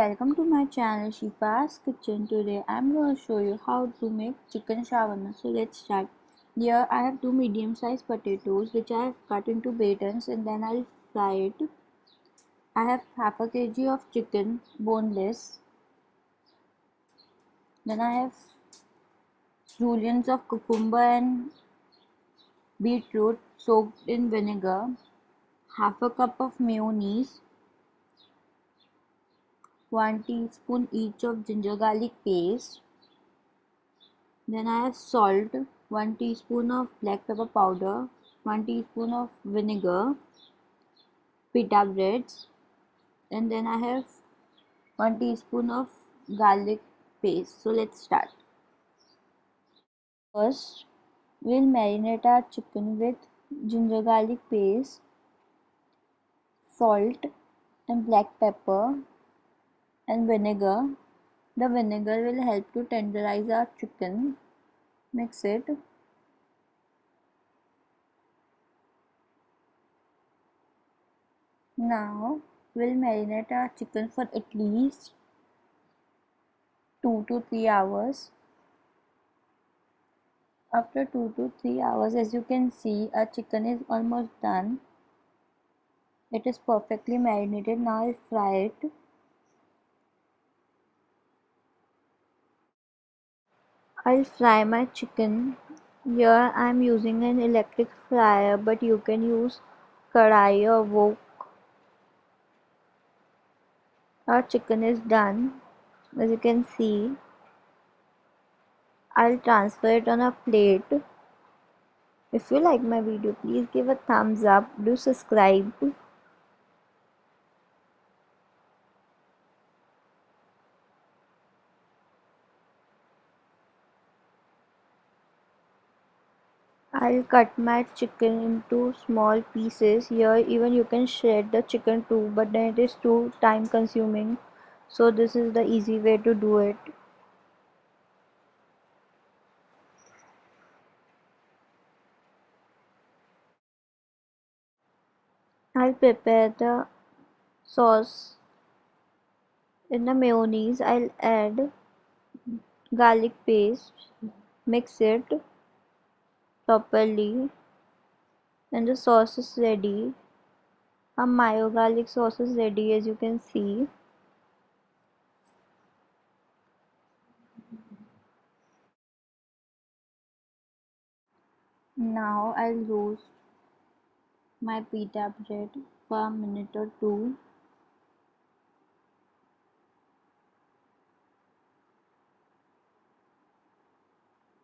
Welcome to my channel Shifa's Kitchen. Today I'm going to show you how to make chicken shawarma. So let's start. Here I have two medium sized potatoes which I have cut into batons and then I'll fry it. I have half a kg of chicken boneless. Then I have julienne of cucumber and beetroot soaked in vinegar. Half a cup of mayonnaise 1 teaspoon each of ginger garlic paste. Then I have salt 1 teaspoon of black pepper powder 1 teaspoon of vinegar pita breads. And then I have 1 teaspoon of garlic paste. So let's start. First we'll marinate our chicken with ginger garlic paste salt and black pepper and vinegar. The vinegar will help to tenderize our chicken. Mix it. Now we'll marinate our chicken for at least 2 to 3 hours. After 2 to 3 hours as you can see our chicken is almost done. It is perfectly marinated. Now I'll fry it. I'll fry my chicken. Here I'm using an electric fryer but you can use kadai or wok. Our chicken is done as you can see. I'll transfer it on a plate. If you like my video please give a thumbs up. Do subscribe. I'll cut my chicken into small pieces. Here even you can shred the chicken too but then it is too time consuming. So this is the easy way to do it. I'll prepare the sauce in the mayonnaise. I'll add garlic paste. Mix it properly and the sauce is ready. A mayo garlic sauce is ready as you can see. Now I'll roast my pita bread for a minute or two.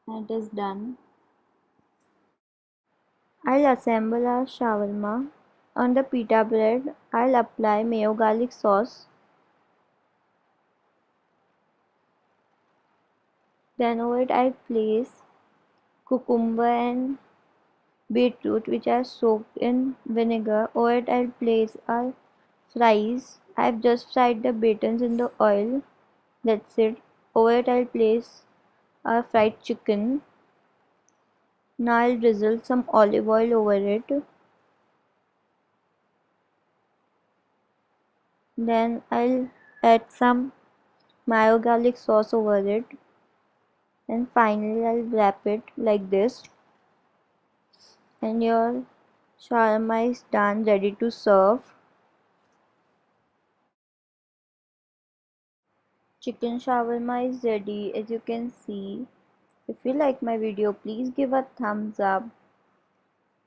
And it is done I'll assemble a shawarma. On the pita bread, I'll apply mayo garlic sauce. Then over it I'll place cucumber and beetroot which are soaked in vinegar. Over it I'll place our fries. I've just fried the batons in the oil. That's it. Over it I'll place our fried chicken. Now I'll drizzle some olive oil over it. Then I'll add some mayo garlic sauce over it. And finally I'll wrap it like this. And your shawarma is done ready to serve. Chicken shawarma is ready as you can see. If you like my video, please give a thumbs up.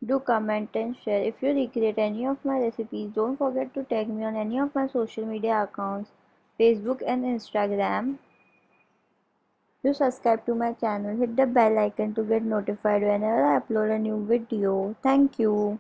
Do comment and share. If you recreate any of my recipes, don't forget to tag me on any of my social media accounts, Facebook and Instagram. Do subscribe to my channel. Hit the bell icon to get notified whenever I upload a new video. Thank you.